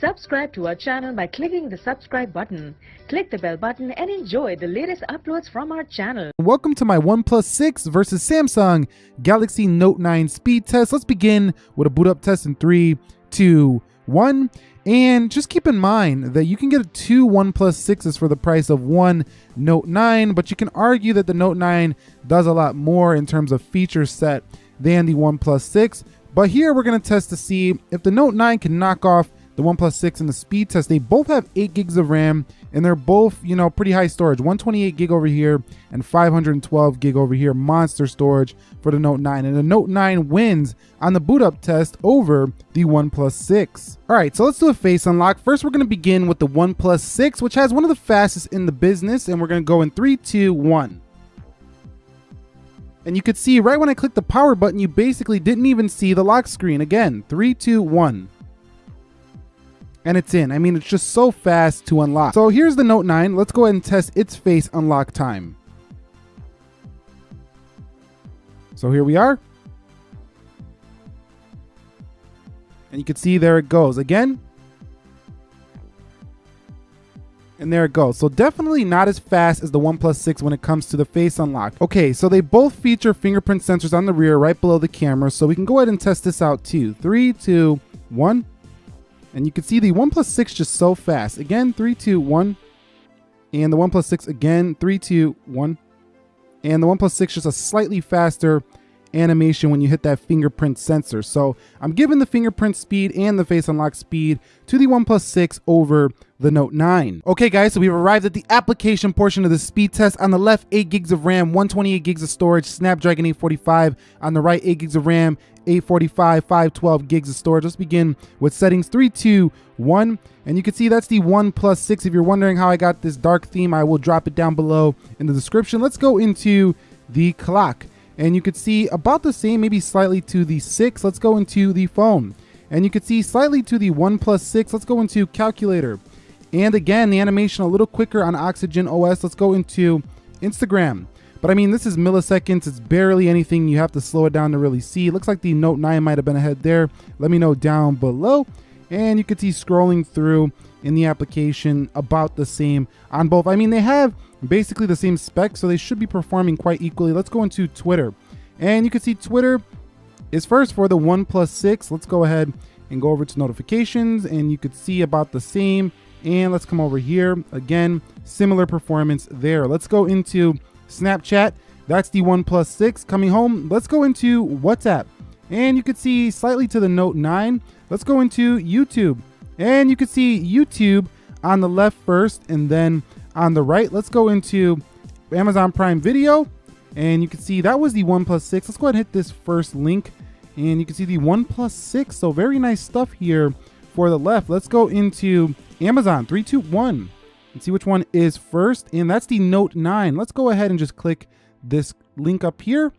Subscribe to our channel by clicking the subscribe button. Click the bell button and enjoy the latest uploads from our channel. Welcome to my OnePlus 6 versus Samsung Galaxy Note 9 speed test. Let's begin with a boot up test in three, two, one. And just keep in mind that you can get two OnePlus 6s for the price of one Note 9, but you can argue that the Note 9 does a lot more in terms of feature set than the OnePlus 6. But here we're going to test to see if the Note 9 can knock off the OnePlus 6 and the speed test. They both have 8 gigs of RAM and they're both, you know, pretty high storage. 128 gig over here and 512 gig over here. Monster storage for the Note 9. And the Note 9 wins on the boot up test over the OnePlus 6. All right, so let's do a face unlock. First, we're going to begin with the OnePlus 6, which has one of the fastest in the business. And we're going to go in three, two, one. And you could see right when I clicked the power button, you basically didn't even see the lock screen. Again, three, two, one and it's in. I mean, it's just so fast to unlock. So here's the Note 9. Let's go ahead and test its face unlock time. So here we are. And you can see there it goes. Again. And there it goes. So definitely not as fast as the OnePlus 6 when it comes to the face unlock. Okay, so they both feature fingerprint sensors on the rear right below the camera. So we can go ahead and test this out too. Three, two, one. And you can see the OnePlus 6 just so fast. Again, 3, 2, 1. And the OnePlus 6 again, 3, 2, 1. And the OnePlus 6 just a slightly faster animation when you hit that fingerprint sensor. So I'm giving the fingerprint speed and the face unlock speed to the OnePlus 6 over the Note 9. Okay guys, so we've arrived at the application portion of the speed test. On the left, 8 gigs of RAM, 128 gigs of storage, Snapdragon 845. On the right, 8 gigs of RAM, 845, 512 gigs of storage. Let's begin with settings 3, 2, 1. And you can see that's the OnePlus 6. If you're wondering how I got this dark theme, I will drop it down below in the description. Let's go into the clock and you could see about the same, maybe slightly to the 6. Let's go into the phone. And you could see slightly to the OnePlus 6. Let's go into calculator. And again, the animation a little quicker on Oxygen OS. Let's go into Instagram. But I mean, this is milliseconds. It's barely anything you have to slow it down to really see. It looks like the Note 9 might have been ahead there. Let me know down below. And you can see scrolling through in the application about the same on both. I mean, they have basically the same specs, so they should be performing quite equally. Let's go into Twitter. And you can see Twitter is first for the OnePlus 6. Let's go ahead and go over to notifications and you could see about the same. And let's come over here. Again, similar performance there. Let's go into Snapchat. That's the OnePlus 6 coming home. Let's go into WhatsApp. And you could see slightly to the Note 9. Let's go into YouTube. And you can see YouTube on the left first and then on the right. Let's go into Amazon Prime Video and you can see that was the OnePlus 6. Let's go ahead and hit this first link and you can see the OnePlus 6. So very nice stuff here for the left. Let's go into Amazon 321 and see which one is first. And that's the Note 9. Let's go ahead and just click this link up here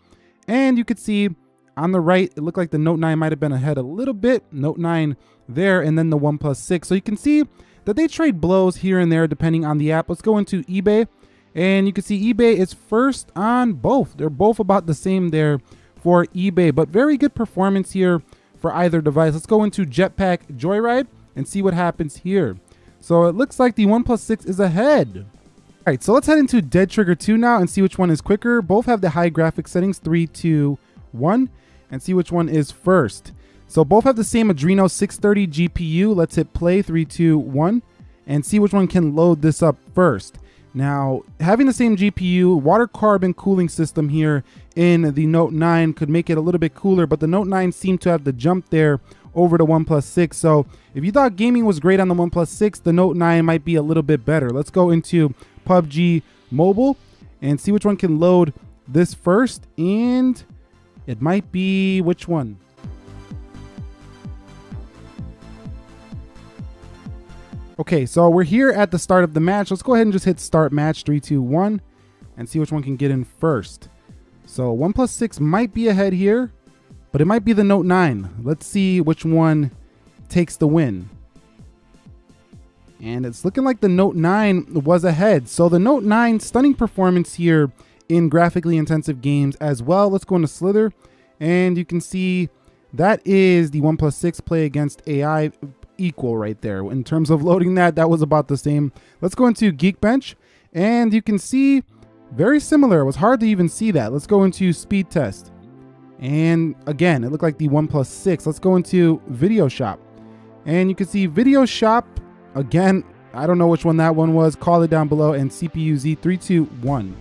and you can see on the right, it looked like the Note 9 might have been ahead a little bit. Note 9 there, and then the OnePlus 6. So you can see that they trade blows here and there depending on the app. Let's go into eBay, and you can see eBay is first on both. They're both about the same there for eBay, but very good performance here for either device. Let's go into Jetpack Joyride and see what happens here. So it looks like the OnePlus 6 is ahead. All right, so let's head into Dead Trigger 2 now and see which one is quicker. Both have the high graphic settings, 3, 2, 1 and see which one is first. So both have the same Adreno 630 GPU. Let's hit play, three, two, one, and see which one can load this up first. Now, having the same GPU, water carbon cooling system here in the Note 9 could make it a little bit cooler, but the Note 9 seemed to have the jump there over the OnePlus 6. So if you thought gaming was great on the OnePlus 6, the Note 9 might be a little bit better. Let's go into PUBG Mobile and see which one can load this first. And it might be which one? Okay, so we're here at the start of the match. Let's go ahead and just hit start match three, two, one, and see which one can get in first. So 1 6 might be ahead here, but it might be the Note 9. Let's see which one takes the win. And it's looking like the Note 9 was ahead. So the Note 9 stunning performance here in graphically intensive games as well. Let's go into Slither and you can see that is the OnePlus 6 play against AI equal right there. In terms of loading that, that was about the same. Let's go into Geekbench and you can see very similar. It was hard to even see that. Let's go into speed test. And again, it looked like the OnePlus 6. Let's go into Video Shop. And you can see Video Shop, again, I don't know which one that one was. Call it down below and CPU Z321.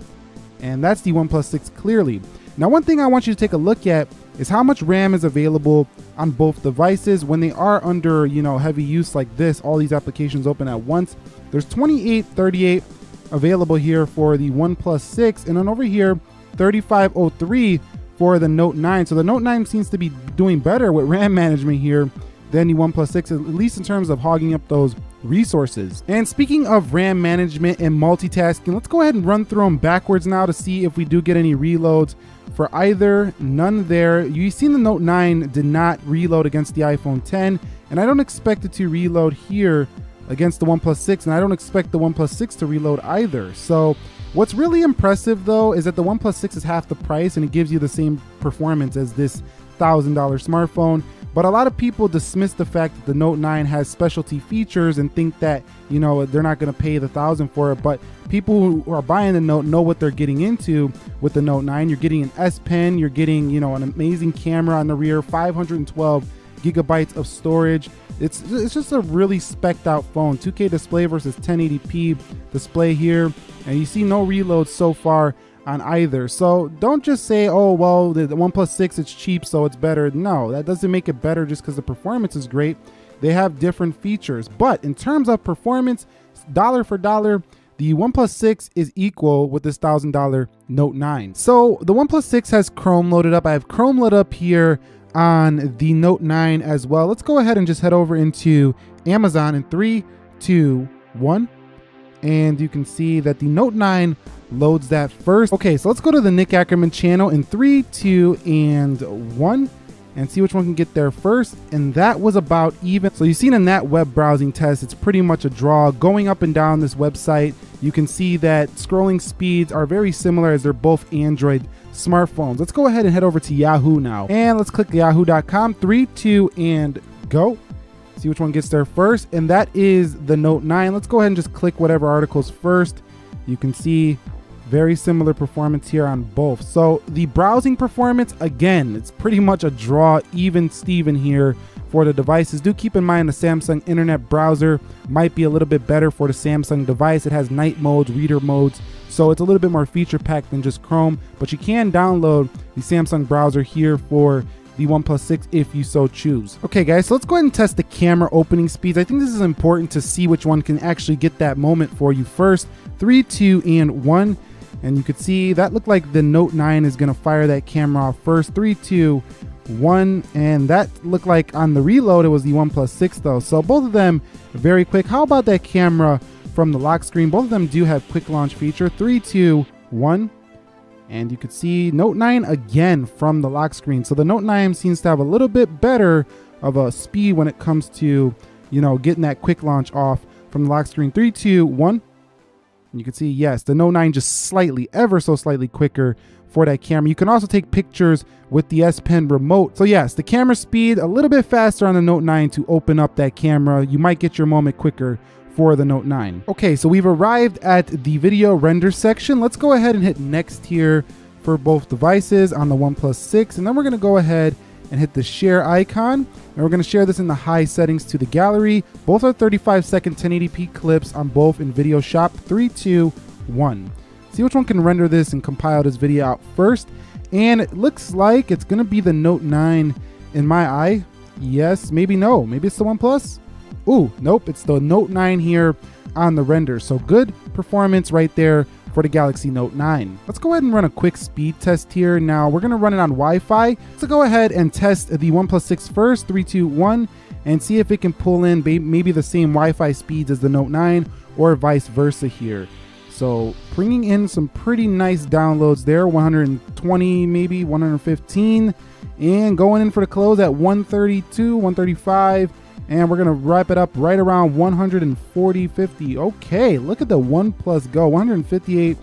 And that's the OnePlus 6 clearly. Now, one thing I want you to take a look at is how much RAM is available on both devices when they are under, you know, heavy use like this, all these applications open at once. There's 28, 38 available here for the OnePlus 6 and then over here 3503 for the Note 9. So the Note 9 seems to be doing better with RAM management here than the OnePlus 6, at least in terms of hogging up those resources. And speaking of RAM management and multitasking, let's go ahead and run through them backwards now to see if we do get any reloads for either. None there. You've seen the Note 9 did not reload against the iPhone 10, and I don't expect it to reload here against the OnePlus 6, and I don't expect the OnePlus 6 to reload either. So what's really impressive though is that the OnePlus 6 is half the price and it gives you the same performance as this $1,000 smartphone. But a lot of people dismiss the fact that the Note 9 has specialty features and think that, you know, they're not going to pay the thousand for it. But people who are buying the Note know what they're getting into with the Note 9. You're getting an S Pen, you're getting, you know, an amazing camera on the rear, 512 gigabytes of storage. It's it's just a really specked out phone. 2K display versus 1080p display here, and you see no reloads so far on either. So don't just say, oh well, the, One 6 it's cheap, so it's better. No, that doesn't make it better just because the performance is great. They have different features, but in terms of performance, dollar for dollar, the OnePlus 6 is equal with this $1,000 Note 9. So the OnePlus 6 has Chrome loaded up. I have Chrome loaded up here on the Note 9 as well. Let's go ahead and just head over into Amazon in three, two, one. And you can see that the Note 9 loads that first. Okay, so let's go to the Nick Ackerman channel in three, two, and one and see which one can get there first. And that was about even. So you've seen in that web browsing test, it's pretty much a draw. Going up and down this website, you can see that scrolling speeds are very similar as they're both Android smartphones. Let's go ahead and head over to Yahoo now. And let's click yahoo.com, three, two, and go. See which one gets there first. And that is the Note 9. Let's go ahead and just click whatever articles first. You can see very similar performance here on both. So the browsing performance, again, it's pretty much a draw, even Steven here for the devices. Do keep in mind the Samsung internet browser might be a little bit better for the Samsung device. It has night modes, reader modes, so it's a little bit more feature packed than just Chrome, but you can download the Samsung browser here for the OnePlus 6 if you so choose. Okay guys, so let's go ahead and test the camera opening speeds. I think this is important to see which one can actually get that moment for you first. Three, two, and one. And you could see that looked like the Note 9 is gonna fire that camera off first. Three, two, one. And that looked like on the reload, it was the OnePlus 6 though. So both of them very quick. How about that camera from the lock screen. Both of them do have quick launch feature. Three, two, one. And you could see Note 9 again from the lock screen. So the Note 9 seems to have a little bit better of a speed when it comes to, you know, getting that quick launch off from the lock screen. Three, two, one. And you can see, yes, the Note 9 just slightly, ever so slightly quicker for that camera. You can also take pictures with the S Pen remote. So yes, the camera speed a little bit faster on the Note 9 to open up that camera. You might get your moment quicker for the Note 9. Okay, so we've arrived at the video render section. Let's go ahead and hit next here for both devices on the OnePlus 6. And then we're gonna go ahead and hit the share icon. And we're gonna share this in the high settings to the gallery. Both are 35 second 1080p clips on both in Video Shop. Three, two, one. See which one can render this and compile this video out first. And it looks like it's gonna be the Note 9 in my eye. Yes, maybe no, maybe it's the OnePlus. Ooh, nope, it's the Note 9 here on the render. So good performance right there for the Galaxy Note 9. Let's go ahead and run a quick speed test here. Now we're gonna run it on Wi-Fi. So go ahead and test the OnePlus 6 first, three, two, one, and see if it can pull in maybe the same Wi-Fi speeds as the Note 9 or vice versa here. So bringing in some pretty nice downloads there, 120, maybe 115, and going in for the close at 132, 135, and we're gonna wrap it up right around 140 50 okay look at the OnePlus Go. 158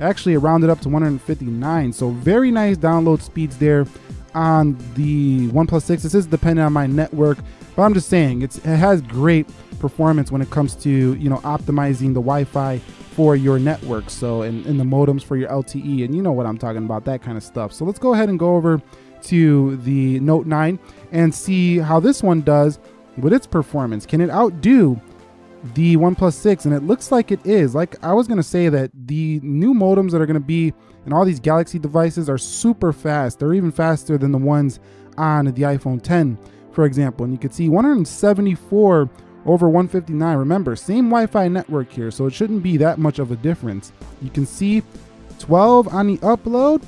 actually it rounded up to 159 so very nice download speeds there on the OnePlus 6 this is dependent on my network But I'm just saying, it's, it has great performance when it comes to you know optimizing the Wi-Fi for your network. So and, and the modems for your LTE, and you know what I'm talking about, that kind of stuff. So let's go ahead and go over to the Note 9 and see how this one does with its performance. Can it outdo the OnePlus 6? And it looks like it is. Like I was gonna say that the new modems that are gonna be in all these Galaxy devices are super fast. They're even faster than the ones on the iPhone 10, for example. And you can see 174 over 159. Remember, same Wi-Fi network here, so it shouldn't be that much of a difference. You can see 12 on the upload,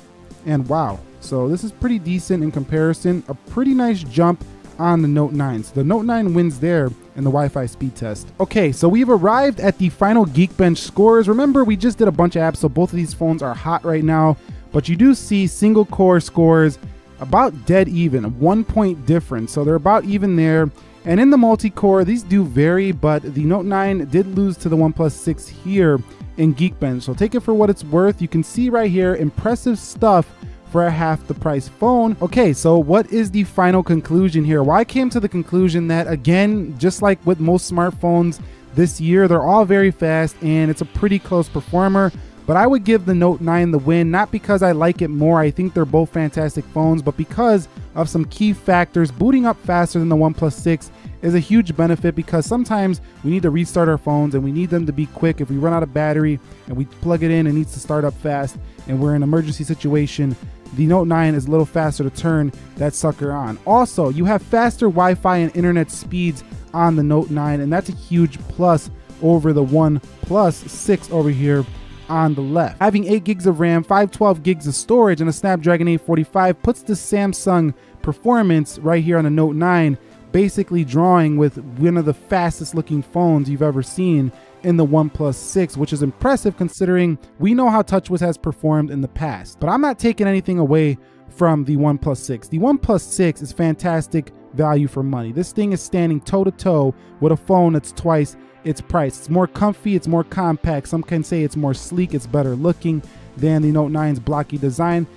and wow. So this is pretty decent in comparison. A pretty nice jump on the Note 9. So the Note 9 wins there in the Wi-Fi speed test. Okay, so we've arrived at the final Geekbench scores. Remember, we just did a bunch of apps, so both of these phones are hot right now, but you do see single core scores about dead even, one point difference. So they're about even there. And in the multi-core, these do vary, but the Note 9 did lose to the OnePlus 6 here in Geekbench. So take it for what it's worth. You can see right here, impressive stuff for a half the price phone. Okay, so what is the final conclusion here? Well, I came to the conclusion that again, just like with most smartphones this year, they're all very fast and it's a pretty close performer. But I would give the Note 9 the win, not because I like it more, I think they're both fantastic phones, but because of some key factors. Booting up faster than the OnePlus 6 is a huge benefit because sometimes we need to restart our phones and we need them to be quick. If we run out of battery and we plug it in, it needs to start up fast and we're in an emergency situation, the Note 9 is a little faster to turn that sucker on. Also, you have faster Wi-Fi and internet speeds on the Note 9 and that's a huge plus over the OnePlus 6 over here on the left. Having 8 gigs of RAM, 512 gigs of storage, and a Snapdragon 845 puts the Samsung performance right here on the Note 9 basically drawing with one of the fastest looking phones you've ever seen in the OnePlus 6, which is impressive considering we know how TouchWiz has performed in the past. But I'm not taking anything away from the OnePlus 6. The OnePlus 6 is fantastic value for money. This thing is standing toe to toe with a phone that's twice its price. It's more comfy, it's more compact. Some can say it's more sleek, it's better looking than the Note 9's blocky design.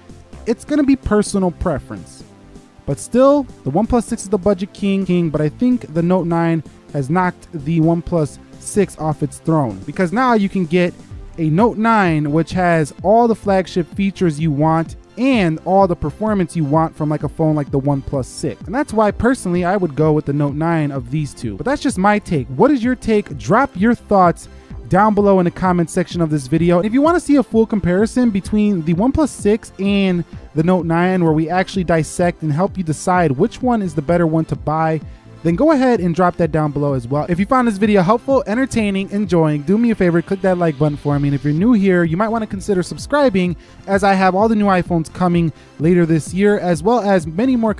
It's gonna be personal preference. But still, the OnePlus 6 is the budget king, king, but I think the Note 9 has knocked the OnePlus 6 off its throne because now you can get a Note 9 which has all the flagship features you want and all the performance you want from like a phone like the OnePlus 6. And that's why personally I would go with the Note 9 of these two. But that's just my take. What is your take? Drop your thoughts down below in the comment section of this video. If you want to see a full comparison between the OnePlus 6 and the Note 9 where we actually dissect and help you decide which one is the better one to buy, then go ahead and drop that down below as well. If you found this video helpful, entertaining, enjoying, do me a favor, click that like button for me. And if you're new here, you might want to consider subscribing as I have all the new iPhones coming later this year, as well as many more